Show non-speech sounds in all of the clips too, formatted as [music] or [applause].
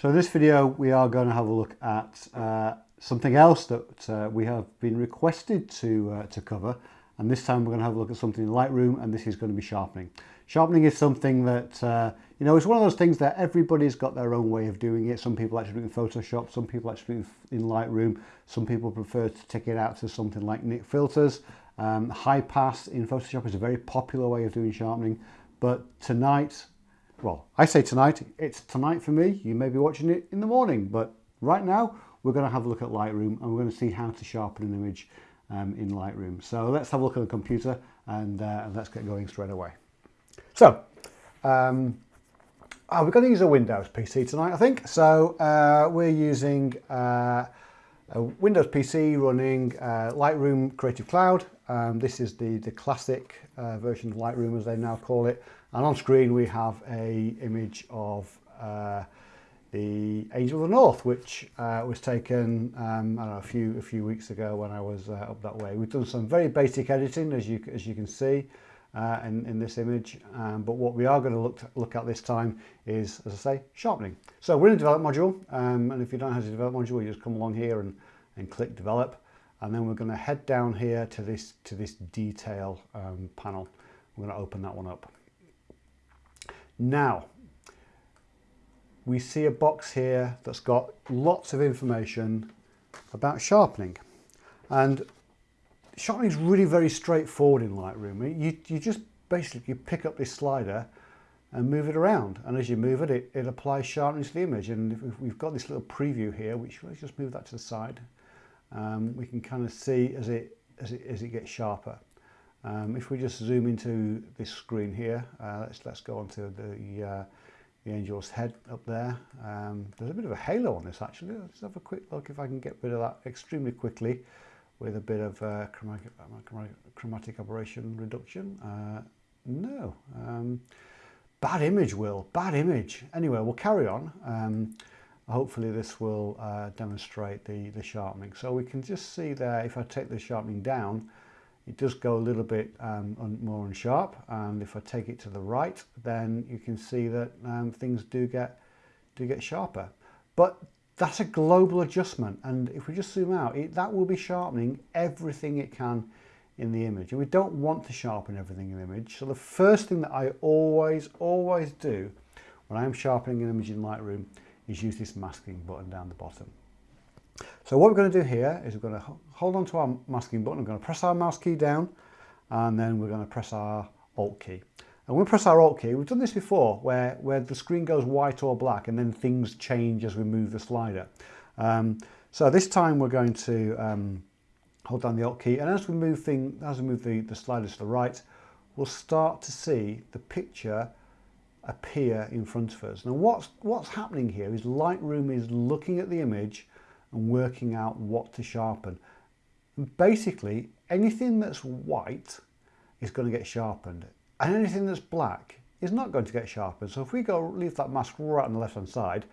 So in this video we are going to have a look at uh, something else that uh, we have been requested to, uh, to cover and this time we're going to have a look at something in Lightroom and this is going to be sharpening. Sharpening is something that, uh, you know, it's one of those things that everybody's got their own way of doing it. Some people actually do it in Photoshop, some people actually do it in Lightroom, some people prefer to take it out to something like Nik Filters. Um, high pass in Photoshop is a very popular way of doing sharpening, but tonight well, I say tonight, it's tonight for me. You may be watching it in the morning, but right now we're going to have a look at Lightroom and we're going to see how to sharpen an image um, in Lightroom. So let's have a look at the computer and, uh, let's get going straight away. So, um, oh, we're going to use a Windows PC tonight, I think. So uh, we're using uh, a Windows PC running uh, Lightroom Creative Cloud. Um, this is the, the classic uh, version of Lightroom as they now call it. And on screen we have a image of uh, the Angel of the North, which uh, was taken um, know, a few a few weeks ago when I was uh, up that way. We've done some very basic editing, as you as you can see uh, in in this image. Um, but what we are going to look look at this time is, as I say, sharpening. So we're in the develop module, um, and if you don't how to develop module, you just come along here and and click develop, and then we're going to head down here to this to this detail um, panel. We're going to open that one up. Now, we see a box here that's got lots of information about sharpening. And sharpening is really very straightforward in Lightroom. You, you just basically pick up this slider and move it around. And as you move it, it, it applies sharpening to the image. And we've got this little preview here, which let's just move that to the side, um, we can kind of see as it, as it, as it gets sharper. Um, if we just zoom into this screen here, uh, let's let's go onto the uh, the angel's head up there. Um, there's a bit of a halo on this actually. Let's have a quick look if I can get rid of that extremely quickly with a bit of uh, chromatic, chromatic aberration reduction. Uh, no, um, bad image, Will, bad image. Anyway, we'll carry on. Hopefully this will uh, demonstrate the, the sharpening. So we can just see there, if I take the sharpening down, it does go a little bit um, un more unsharp and if I take it to the right then you can see that um, things do get do get sharper. But that's a global adjustment. And if we just zoom out it, that will be sharpening everything it can in the image. And we don't want to sharpen everything in the image. So the first thing that I always always do when I'm sharpening an image in Lightroom is use this masking button down the bottom so what we're going to do here is we're going to hold on to our masking button. We're going to press our mouse key down and then we're going to press our Alt key. And when we press our Alt key, we've done this before where, where the screen goes white or black and then things change as we move the slider. Um, so this time we're going to um, hold down the Alt key and as we move, thing, as we move the, the slider to the right, we'll start to see the picture appear in front of us. Now what's, what's happening here is Lightroom is looking at the image and working out what to sharpen. And basically, anything that's white is going to get sharpened and anything that's black is not going to get sharpened. So if we go leave that mask right on the left hand side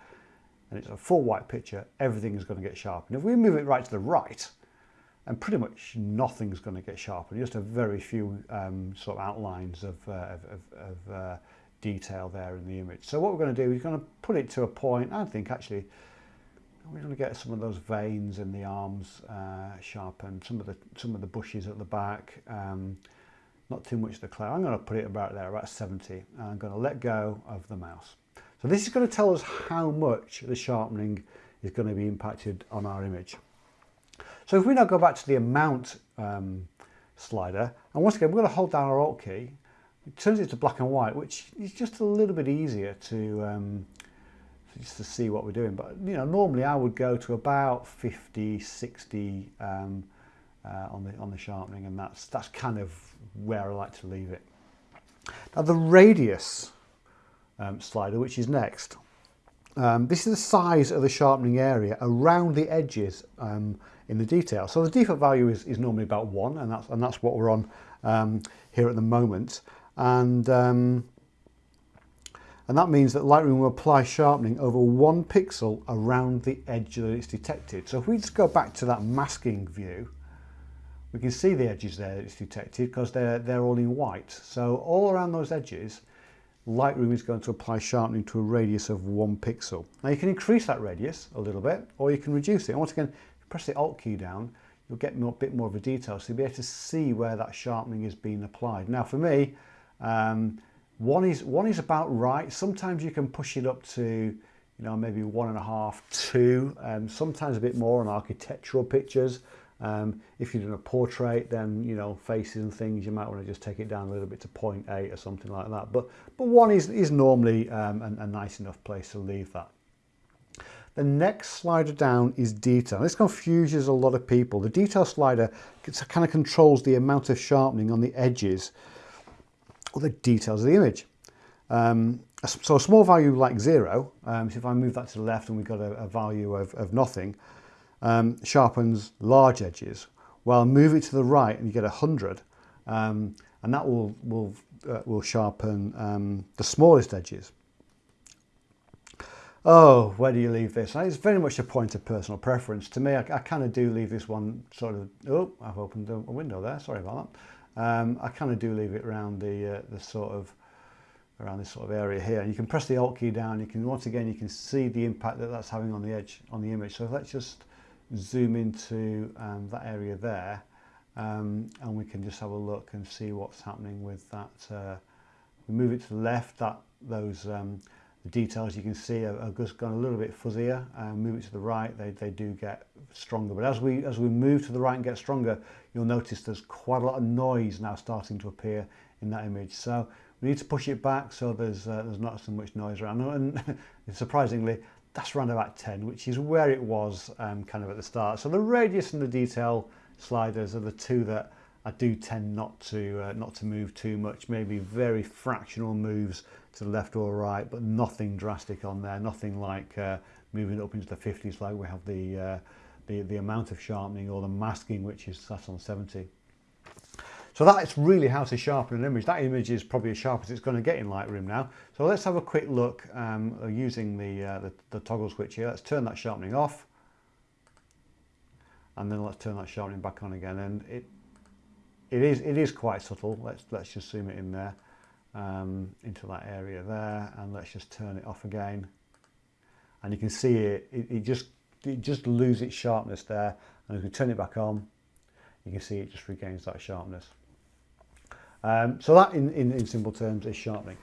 and it's a full white picture, everything is going to get sharpened. If we move it right to the right, and pretty much nothing's going to get sharpened, just a very few um, sort of outlines of, uh, of, of uh, detail there in the image. So what we're going to do is going to put it to a point, I think actually we're going to get some of those veins in the arms uh, sharpened, some of the some of the bushes at the back, um, not too much of the cloud. I'm going to put it about there, about 70, and I'm going to let go of the mouse. So this is going to tell us how much the sharpening is going to be impacted on our image. So if we now go back to the amount um, slider, and once again we're going to hold down our Alt key, it turns it to black and white, which is just a little bit easier to um, just to see what we're doing. But you know, normally I would go to about 50, 60 um, uh, on the on the sharpening, and that's that's kind of where I like to leave it. Now the radius um, slider, which is next, um, this is the size of the sharpening area around the edges um, in the detail. So the default value is, is normally about one, and that's and that's what we're on um, here at the moment. And um, and that means that Lightroom will apply sharpening over one pixel around the edge that it's detected. So if we just go back to that masking view, we can see the edges there that it's detected because they're, they're all in white. So all around those edges, Lightroom is going to apply sharpening to a radius of one pixel. Now you can increase that radius a little bit or you can reduce it. And once again, press the Alt key down, you'll get a bit more of a detail. So you'll be able to see where that sharpening is being applied. Now for me, um, one is one is about right. Sometimes you can push it up to, you know, maybe one and a half, two, um, sometimes a bit more on architectural pictures. Um, if you're doing a portrait, then, you know, faces and things, you might want to just take it down a little bit to 0.8 or something like that. But, but one is, is normally um, a, a nice enough place to leave that. The next slider down is detail. This confuses a lot of people. The detail slider kind of controls the amount of sharpening on the edges the details of the image. Um, so a small value like zero, um, so if I move that to the left and we've got a, a value of, of nothing, um, sharpens large edges. Well, move it to the right and you get a 100 um, and that will, will, uh, will sharpen um, the smallest edges. Oh, where do you leave this? It's very much a point of personal preference. To me, I, I kind of do leave this one sort of, oh, I've opened a window there, sorry about that. Um, I kind of do leave it around the, uh, the sort of, around this sort of area here. And you can press the Alt key down, you can, once again, you can see the impact that that's having on the edge, on the image. So let's just zoom into um, that area there um, and we can just have a look and see what's happening with that. Uh, we move it to the left, that those um, the details you can see are, are, just gone a little bit fuzzier. Uh, move it to the right, they, they do get stronger. But as we as we move to the right and get stronger, you'll notice there's quite a lot of noise now starting to appear in that image. So we need to push it back so there's uh, there's not so much noise around. And [laughs] surprisingly, that's around about 10, which is where it was um, kind of at the start. So the radius and the detail sliders are the two that I do tend not to uh, not to move too much, maybe very fractional moves to the left or right, but nothing drastic on there, nothing like uh, moving up into the 50s like we have the, uh, the, the amount of sharpening or the masking which is set on 70. So that's really how to sharpen an image. That image is probably as sharp as it's going to get in Lightroom now. So let's have a quick look um, using the, uh, the, the toggle switch here. Let's turn that sharpening off. And then let's turn that sharpening back on again. And it, it, is, it is quite subtle. Let's, let's just zoom it in there um, into that area there. And let's just turn it off again. And you can see it, it, it just it just loses its sharpness there. And if we turn it back on, you can see it just regains that sharpness. Um, so that in, in, in simple terms is sharpening.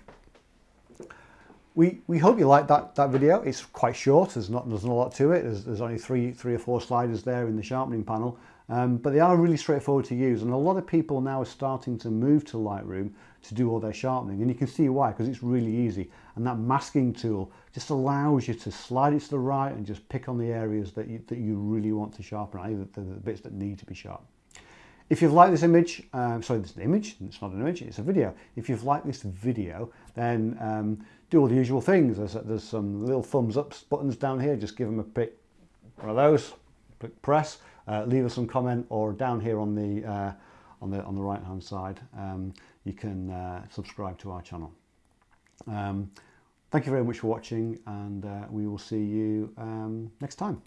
We, we hope you liked that, that video. It's quite short, there's not, there's not a lot to it. There's, there's only three, three or four sliders there in the sharpening panel, um, but they are really straightforward to use. And a lot of people now are starting to move to Lightroom to do all their sharpening. And you can see why, because it's really easy. And that masking tool just allows you to slide it to the right and just pick on the areas that you, that you really want to sharpen, either the, the bits that need to be sharp. If you've liked this image, um, sorry, this image, it's not an image, it's a video. If you've liked this video, then um, do all the usual things. There's, there's some little thumbs up buttons down here, just give them a pick, one of those, click press, uh, leave us some comment, or down here on the, uh, on the, on the right hand side, um, you can uh, subscribe to our channel. Um, thank you very much for watching, and uh, we will see you um, next time.